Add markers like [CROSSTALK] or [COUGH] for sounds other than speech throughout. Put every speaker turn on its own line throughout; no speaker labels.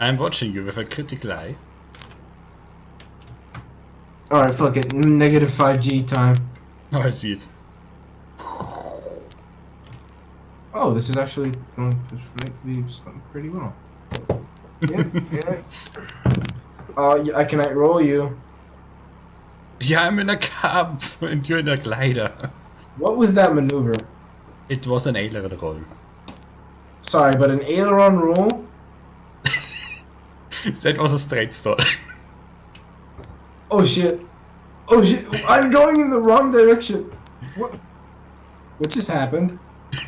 I'm watching you with a critical eye.
Alright, fuck it. Negative 5G time.
Oh, I see it.
Oh, this is actually going pretty well. [LAUGHS] yeah, yeah. Uh, I can roll you.
Yeah, I'm in a cab and you're in a glider.
What was that maneuver?
It was an aileron roll.
Sorry, but an aileron roll?
That was a straight stall.
Oh shit. Oh shit. I'm going in the wrong direction. What? What just happened? [LAUGHS]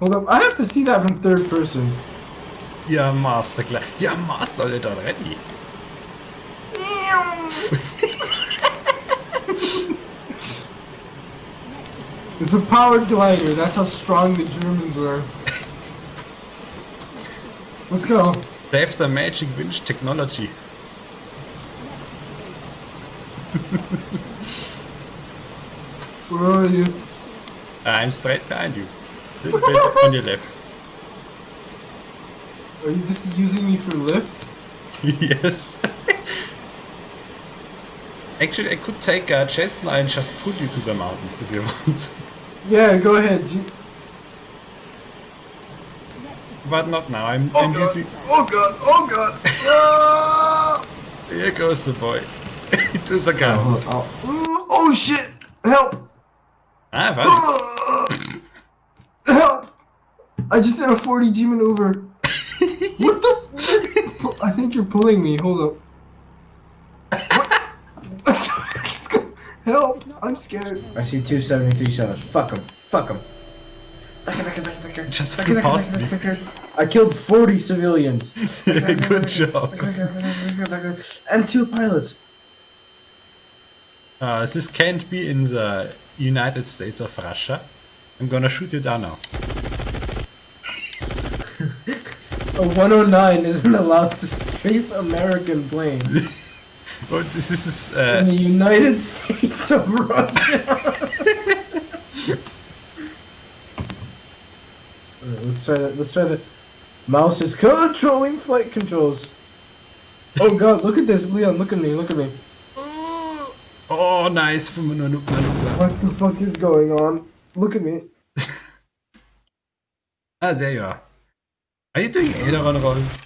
Hold up. I have to see that from third person.
yeah, master glider. Yeah, mastered it already. [LAUGHS]
It's a powered glider. That's how strong the Germans were. [LAUGHS] Let's go.
They have the magic winch technology. [LAUGHS]
Where are you?
Ah, I'm straight behind you. Little bit on your left.
Are you just using me for lift? [LAUGHS]
yes. Actually, I could take a and just pull you to the mountains if you want.
Yeah, go ahead. G-
But not now. I'm,
oh
I'm
god.
using.
Oh god. Oh god. Ah!
Here goes the boy. to the
Oh,
ground.
oh. Mm, oh shit! Help!
Ah, well.
Ah! Help! I just did a 40G maneuver. [LAUGHS] What the? I think you're pulling me. Hold up. [LAUGHS] Help! I'm scared. I see 273 shots. Fuck him. Fuck him.
Just flew past me.
I killed 40 civilians. [LAUGHS]
Good job.
And two pilots.
Uh, this can't be in the United States of Russia. I'm gonna shoot you down now. [LAUGHS]
A 109 isn't allowed to strafe American plane
Oh, [LAUGHS] this is
in
uh,
the United States of Russia. Alright, let's try that. Let's try that. Mouse is controlling flight controls. Oh god, look at this, Leon. Look at me. Look at me.
oh nice.
What the fuck is going on? Look at me. [LAUGHS]
Ah, there you are. Are you doing aileron rolls?